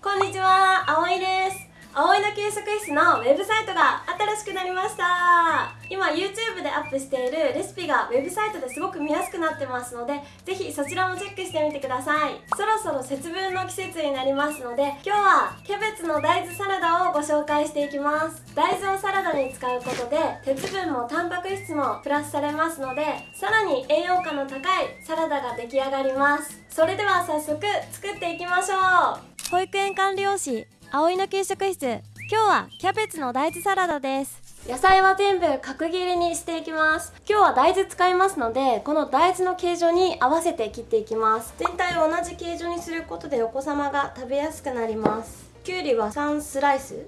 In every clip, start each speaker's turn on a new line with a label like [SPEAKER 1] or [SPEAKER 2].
[SPEAKER 1] こんにちは、葵です。葵の給食室のウェブサイトが新しくなりました。今 YouTube でアップしているレシピがウェブサイトですごく見やすくなってますのでぜひそちらもチェックしてみてください。そろそろ節分の季節になりますので今日はキャベツの大豆サラダをご紹介していきます。大豆をサラダに使うことで鉄分もタンパク質もプラスされますのでさらに栄養価の高いサラダが出来上がります。それでは早速作っていきましょう。保育園管理用紙葵の給食室。今日はキャベツの大豆サラダです。野菜は全部角切りにしていきます。今日は大豆使いますのでこの大豆の形状に合わせて切っていきます。全体を同じ形状にすることでお子様が食べやすくなります。きゅうりは3スライス。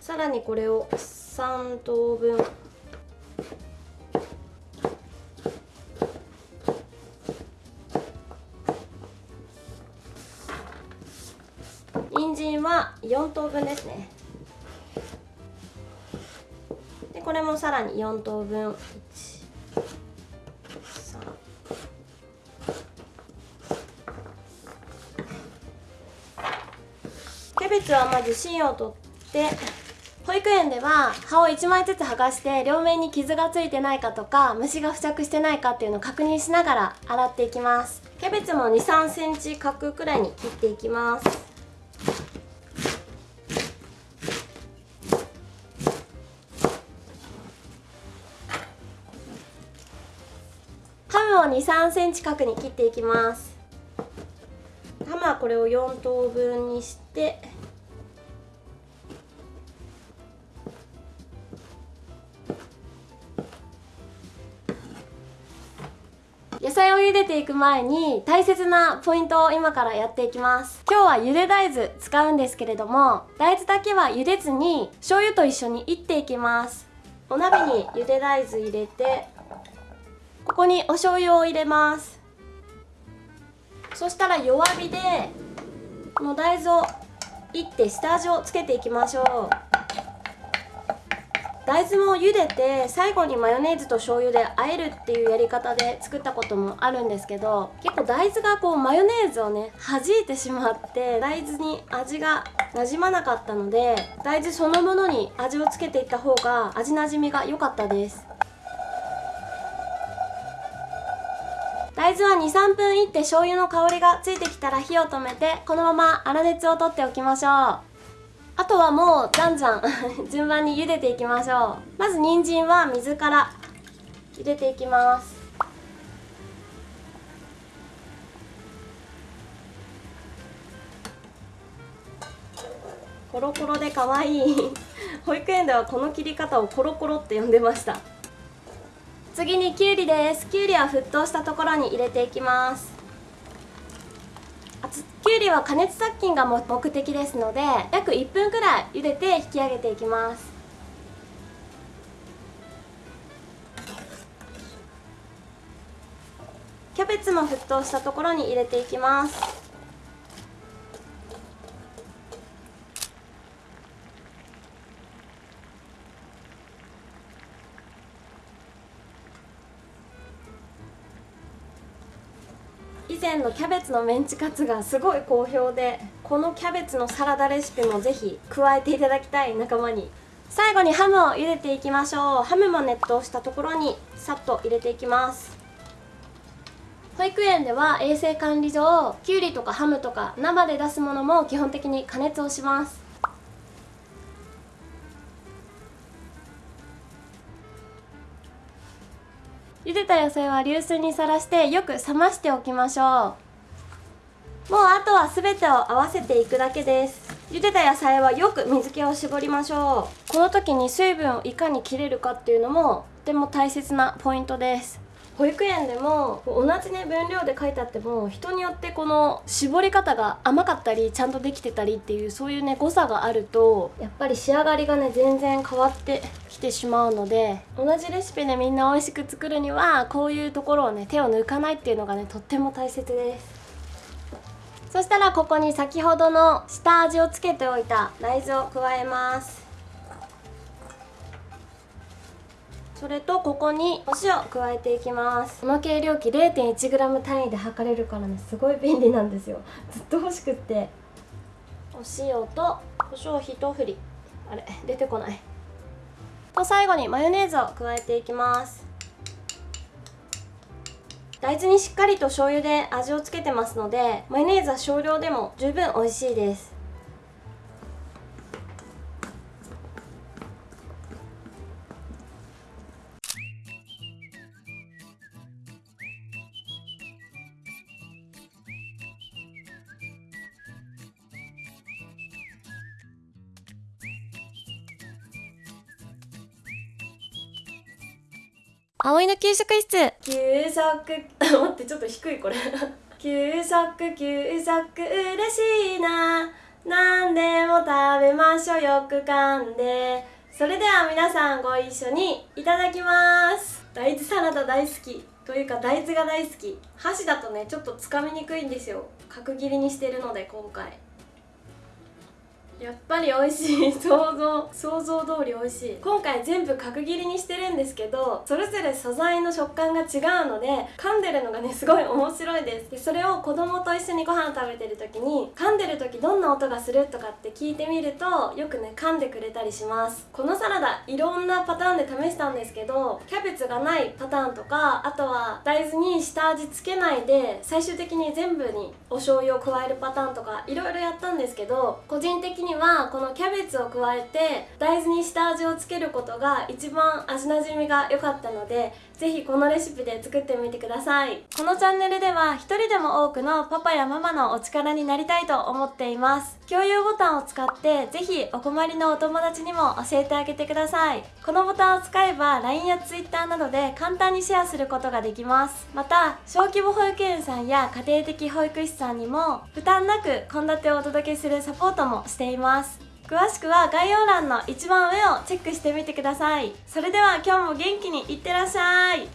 [SPEAKER 1] さらにこれを3等分。は4等分ですね。でこれもさらに4等分。キャベツはまず芯を取って保育園では葉を1枚ずつ剥がして両面に傷がついてないかとか虫が付着してないかっていうのを確認しながら洗っていきます。キャベツも2 3センチ角くらいに切っていきます。を2 3センチ角に切っていきます。ハムはこれを4等分にして野菜を茹でていく前に大切なポイントを今からやっていきます。今日は茹で大豆使うんですけれども大豆だけは茹でずに醤油と一緒にいっていきます。お鍋に茹で大豆入れてここにお醤油を入れます。そしたら弱火でこの大豆をいって下味をつけていきましょう。大豆も茹でて最後にマヨネーズと醤油で和えるっていうやり方で作ったこともあるんですけど結構大豆がこうマヨネーズをね弾いてしまって大豆に味が馴染まなかったので大豆そのものに味をつけていった方が味なじみが良かったです。大豆は23分いって醤油の香りがついてきたら火を止めてこのまま粗熱を取っておきましょう。あとはもうじゃんじゃん順番に茹でていきましょう。まず人参は水から入れていきます。コロコロで可愛い。保育園ではこの切り方をコロコロって呼んでました。次にきゅうりです。きゅうりは沸騰したところに入れていきます。きゅうりは加熱殺菌が目的ですので約1分くらい茹でて引き上げていきます。キャベツも沸騰したところに入れていきます。前のキャベツのメンチカツがすごい好評でこのキャベツのサラダレシピもぜひ加えていただきたい仲間に。最後にハムを茹でていきましょう。ハムも熱湯したところにさっと入れていきます。保育園では衛生管理上きゅうりとかハムとか生で出すものも基本的に加熱をします。茹でた野菜は流水にさらしてよく冷ましておきましょう。もうあとは全てを合わせていくだけです。茹でた野菜はよく水気を絞りましょう。この時に水分をいかに切れるかっていうのもとても大切なポイントです。保育園でも同じね分量で書いてあっても人によってこの絞り方が甘かったりちゃんとできてたりっていうそういうね誤差があるとやっぱり仕上がりがね全然変わってきてしまうので同じレシピでみんな美味しく作るにはこういうところをね手を抜かないっていうのがねとっても大切です。そしたらここに先ほどの下味をつけておいた大豆を加えます。それとここにお塩加えていきます。この計量器 0.1g 単位で測れるからねすごい便利なんですよ。ずっと欲しくって。お塩と胡椒一振り。あれ出てこない。と最後にマヨネーズを加えていきます。大豆にしっかりと醤油で味をつけてますのでマヨネーズは少量でも十分美味しいです葵の給食室。給食。待ってちょっと低いこれ。給食給食嬉しいな。何でも食べましょう。よく噛んで。それでは皆さんご一緒にいただきます。大豆サラダ大好き。というか大豆が大好き。箸だとねちょっとつかみにくいんですよ。角切りにしてるので今回。やっぱり美味しい。想像想像通り美味しい。今回全部角切りにしてるんですけどそれぞれ素材の食感が違うので噛んでるのがねすごい面白いです。でそれを子供と一緒にご飯食べてる時に噛んでる時どんな音がするとかって聞いてみるとよくね噛んでくれたりします。このサラダいろんなパターンで試したんですけどキャベツがないパターンとかあとは大豆に下味つけないで最終的に全部にお醤油を加えるパターンとかいろいろやったんですけど個人的ににはこのキャベツを加えて大豆に下味をつけることが一番味なじみが良かったのでぜひこのレシピで作ってみてください。このチャンネルでは一人でも多くのパパやママのお力になりたいと思っています。共有ボタンを使ってぜひお困りのお友達にも教えてあげてください。このボタンを使えば LINE や Twitter などで簡単にシェアすることができます。また小規模保育園さんや家庭的保育士さんにも負担なく献立をお届けするサポートもしています。ます。詳しくは概要欄の一番上をチェックしてみてください。それでは今日も元気にいってらっしゃい。